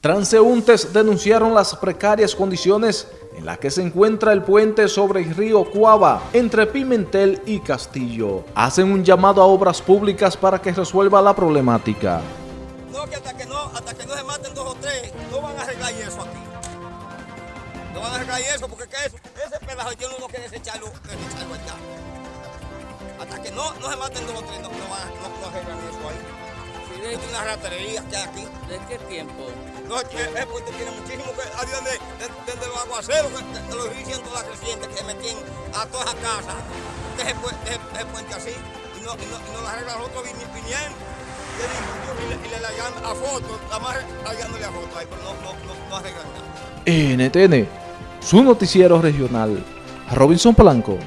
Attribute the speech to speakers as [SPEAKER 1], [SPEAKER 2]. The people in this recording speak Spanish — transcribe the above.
[SPEAKER 1] Transeúntes denunciaron las precarias condiciones en las que se encuentra el puente sobre el río Cuava entre Pimentel y Castillo. Hacen un llamado a obras públicas para que resuelva la problemática.
[SPEAKER 2] No, que hasta que no, hasta que no se maten dos o tres, no van a arreglar eso aquí. No van a arreglar eso porque que eso, ese pedazo yo no quiere desecharlo, desecharlo allá. Hasta que no, no se maten dos o tres, no, no, van, no, no arreglan eso ahí. Si es una ratería que hay aquí.
[SPEAKER 3] ¿De qué tiempo?
[SPEAKER 2] No, es que el puente tiene muchísimo que ahí donde, desde los aguaceros, que, de, de los ríos todas las crecientes que se metían a todas las casas. Deje el puente así y no, y no, y no la arreglan otros. Y le, y le la llaman a foto, nada más hallándole a foto ahí, pero no, no, no, no arreglan nada.
[SPEAKER 1] NTN, su noticiero regional, Robinson Blanco.